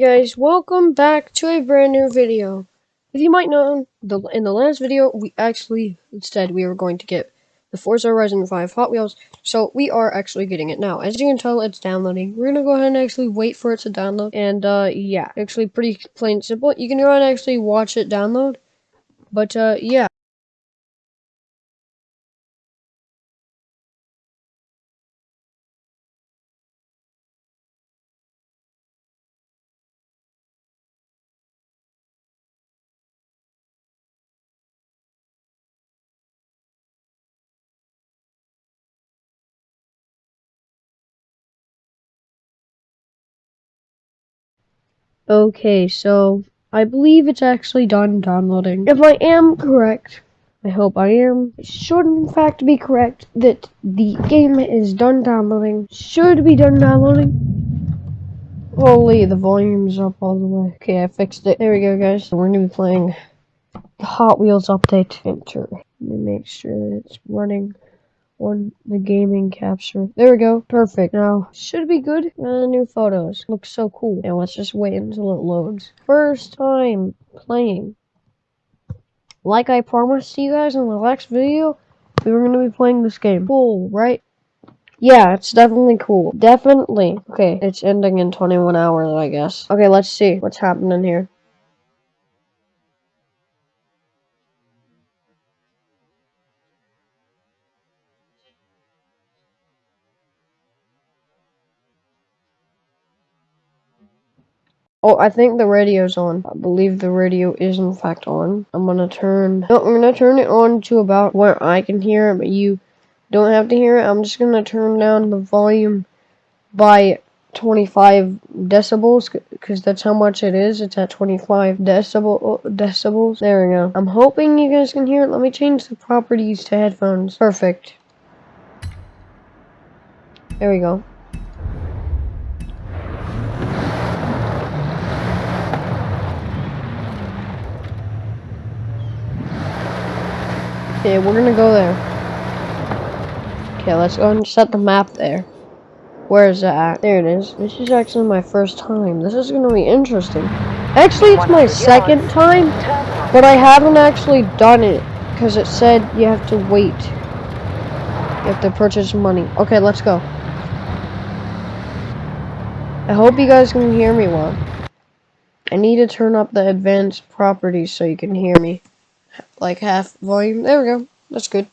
guys welcome back to a brand new video. If you might know the in the last video we actually instead we were going to get the Forza Horizon 5 Hot Wheels so we are actually getting it now. As you can tell it's downloading. We're gonna go ahead and actually wait for it to download and uh yeah actually pretty plain simple. You can go and actually watch it download but uh yeah Okay, so I believe it's actually done downloading. If I am correct, I hope I am. It should in fact be correct that the game is done downloading. Should be done downloading. Holy, the volume's up all the way. Okay, I fixed it. There we go, guys. So we're gonna be playing the Hot Wheels update. Enter. Let me make sure that it's running on the gaming capture. There we go. Perfect. Now, should be good. Uh, new photos. Looks so cool. Now, let's just wait until it loads. First time playing. Like I promised you guys in the last video, we were going to be playing this game. Cool, right? Yeah, it's definitely cool. Definitely. Okay, it's ending in 21 hours, I guess. Okay, let's see what's happening here. Oh, I think the radio's on. I believe the radio is in fact on. I'm gonna turn, no, I'm gonna turn it on to about where I can hear it, but you don't have to hear it. I'm just gonna turn down the volume by 25 decibels because that's how much it is. It's at 25 decibel oh, decibels. There we go. I'm hoping you guys can hear it. Let me change the properties to headphones. Perfect. There we go. Okay, we're gonna go there. Okay, let's go and set the map there. Where is that? There it is. This is actually my first time. This is gonna be interesting. Actually, it's my second time, but I haven't actually done it because it said you have to wait. You have to purchase money. Okay, let's go. I hope you guys can hear me well. I need to turn up the advanced properties so you can hear me like half volume. There we go. That's good.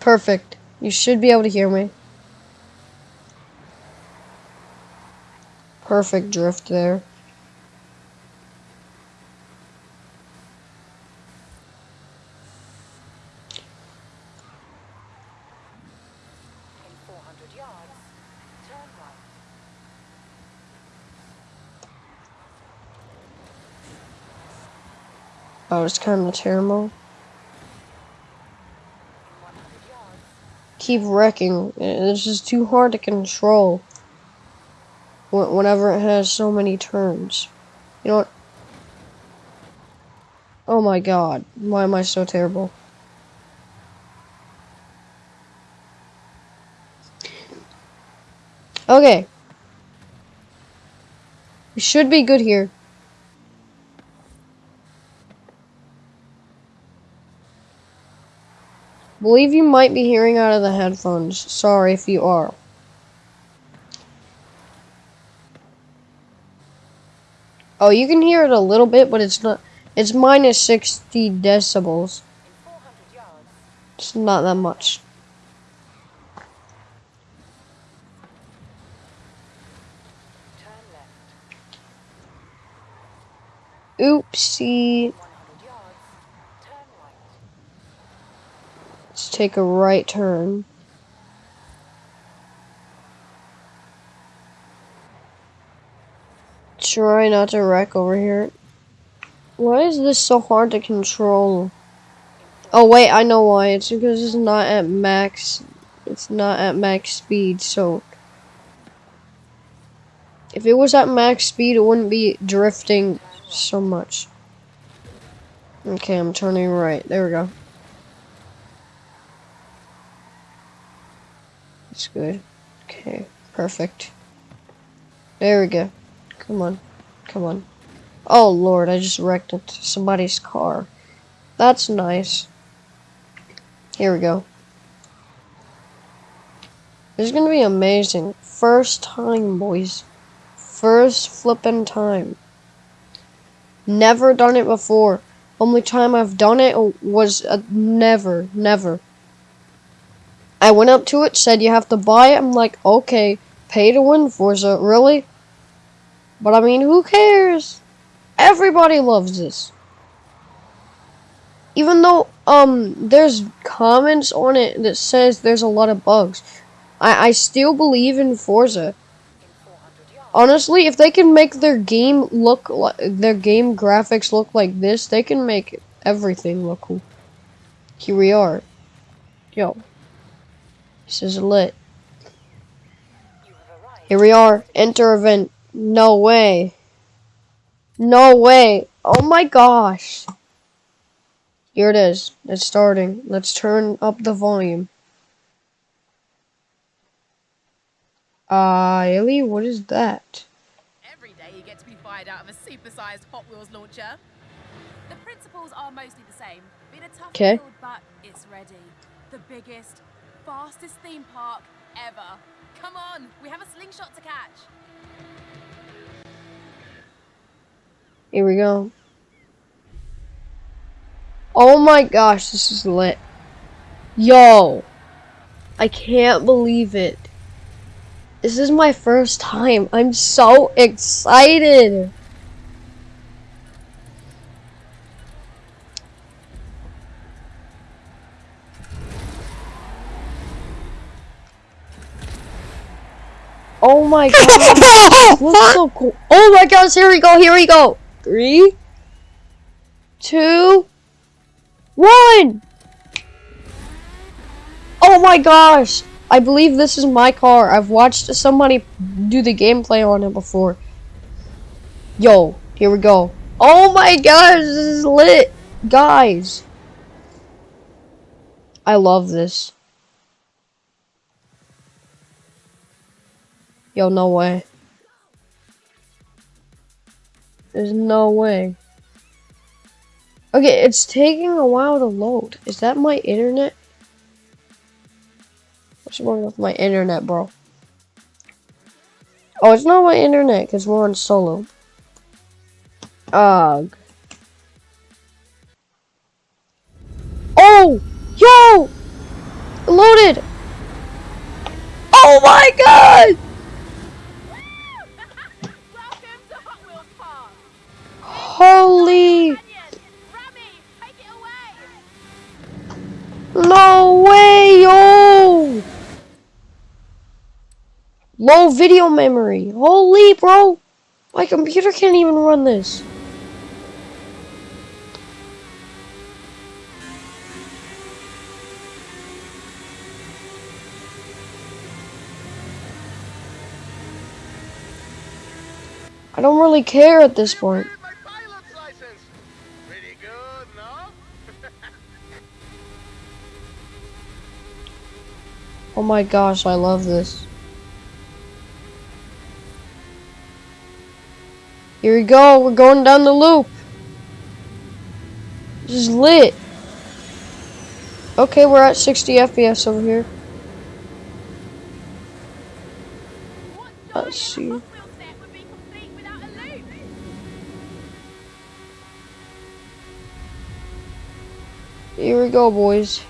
Perfect. You should be able to hear me. Perfect drift there. Oh, it's kind of terrible. Keep wrecking. It's just too hard to control. Whenever it has so many turns. You know what? Oh my god. Why am I so terrible? Okay. We should be good here. Believe you might be hearing out of the headphones. Sorry if you are. Oh, you can hear it a little bit, but it's not. It's minus 60 decibels. It's not that much. Oopsie. Take a right turn. Try not to wreck over here. Why is this so hard to control? Oh wait, I know why. It's because it's not at max. It's not at max speed, so... If it was at max speed, it wouldn't be drifting so much. Okay, I'm turning right. There we go. That's good. Okay, perfect. There we go. Come on. Come on. Oh, Lord, I just wrecked into somebody's car. That's nice. Here we go. This is gonna be amazing. First time, boys. First flippin' time. Never done it before. Only time I've done it was uh, never, never. I went up to it, said you have to buy it. I'm like, okay, pay to win Forza, really? But I mean, who cares? Everybody loves this. Even though um there's comments on it that says there's a lot of bugs. I, I still believe in Forza. Honestly, if they can make their game look like their game graphics look like this, they can make everything look cool. Here we are. Yo. This is lit. Here we are. Enter event. No way. No way. Oh my gosh. Here it is. It's starting. Let's turn up the volume. Uh, Ellie, what is that? Every day you get to be fired out of a supersized Hot Wheels launcher. The principles are mostly the same. Been a tough Okay. build, but it's ready. The biggest, fastest theme park ever. Come on, we have a slingshot to catch. Here we go. Oh my gosh, this is lit. Yo. I can't believe it. This is my first time. I'm so excited. Oh my god. Looks so cool. Oh my gosh, here we go, here we go. Three, two, one. Oh my gosh. I believe this is my car. I've watched somebody do the gameplay on it before. Yo, here we go. Oh my gosh, this is lit. Guys. I love this. Yo, no way. There's no way. Okay, it's taking a while to load. Is that my internet? What's wrong with my internet, bro? Oh, it's not my internet because we're on solo. Ugh. Oh! Yo! Loaded! Oh my god! Welcome to Hot Wheels Park. Holy! Canyon, Rami, take it away. No way, yo! Low video memory. Holy, bro! My computer can't even run this. I don't really care at this point. my pilot's license. Pretty good, no? Oh my gosh, I love this. Here we go, we're going down the loop. This is lit. Okay, we're at 60 FPS over here. Let's see. Here we go, boys.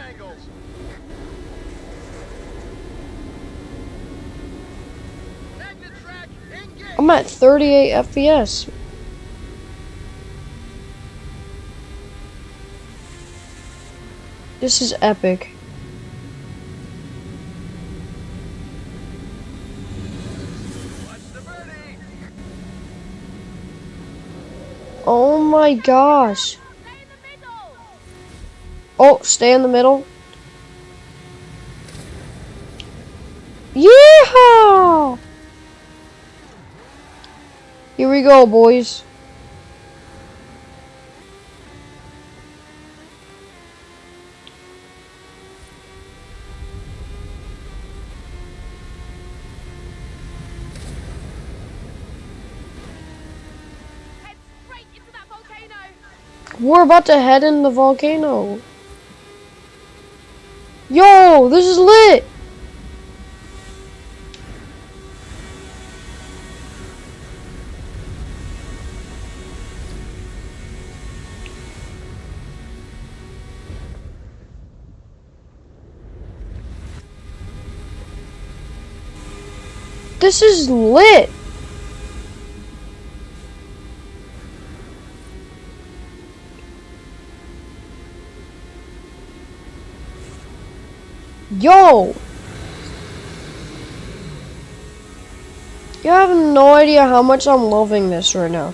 Angles. Magnet track, engage. I'm at 38 FPS. This is epic. My gosh. Oh, stay in the middle. Yeah! Here we go, boys. We're about to head in the volcano. Yo, this is lit. This is lit. Yo! You have no idea how much I'm loving this right now.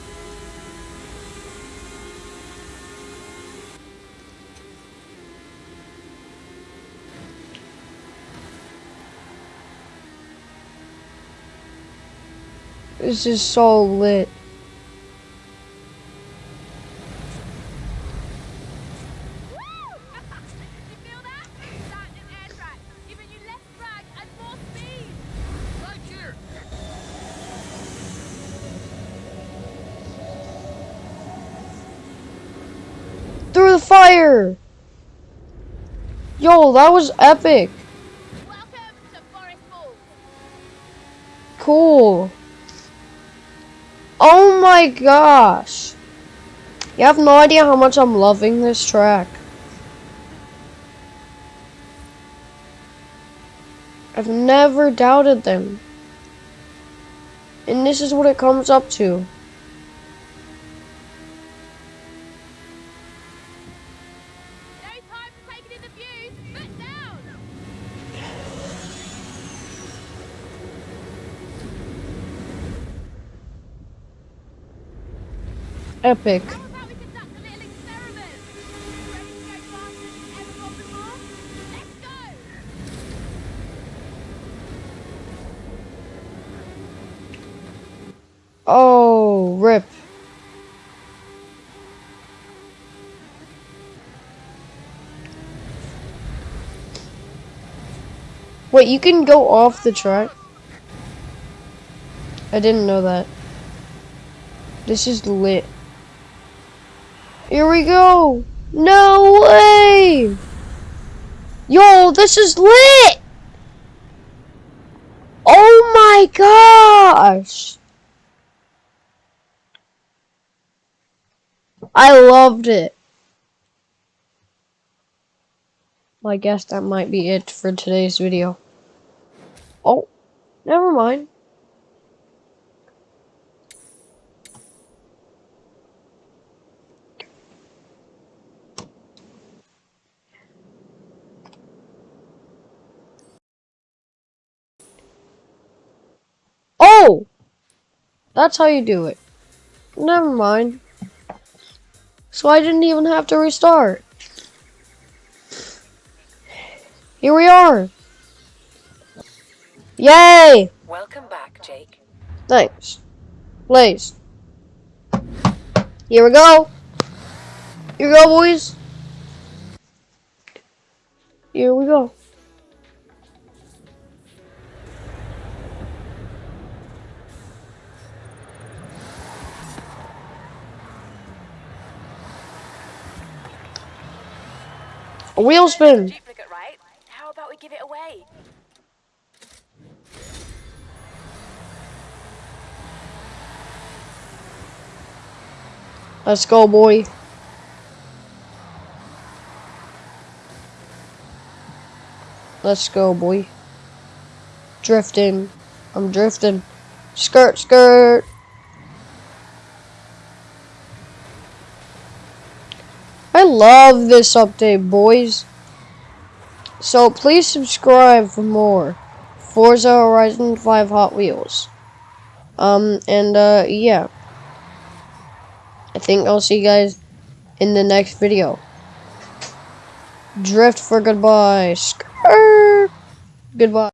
This is so lit. Yo, that was epic. Cool. Oh my gosh. You have no idea how much I'm loving this track. I've never doubted them. And this is what it comes up to. Go. Oh, rip. Wait, you can go off the track? I didn't know that. This is lit. Here we go! No way! Yo, this is lit! Oh my gosh! I loved it. Well, I guess that might be it for today's video. Oh, never mind. Oh! That's how you do it. Never mind. So I didn't even have to restart. Here we are. Yay! Welcome back, Jake. Thanks. Please. Here we go. Here we go, boys. Here we go. A wheel spin. Duplicate, right? How about we give it away? Let's go, boy. Let's go, boy. Drifting. I'm drifting. Skirt, skirt. Love this update, boys. So please subscribe for more Forza Horizon 5 Hot Wheels. Um, and uh, yeah. I think I'll see you guys in the next video. Drift for goodbye. Skirt. Goodbye.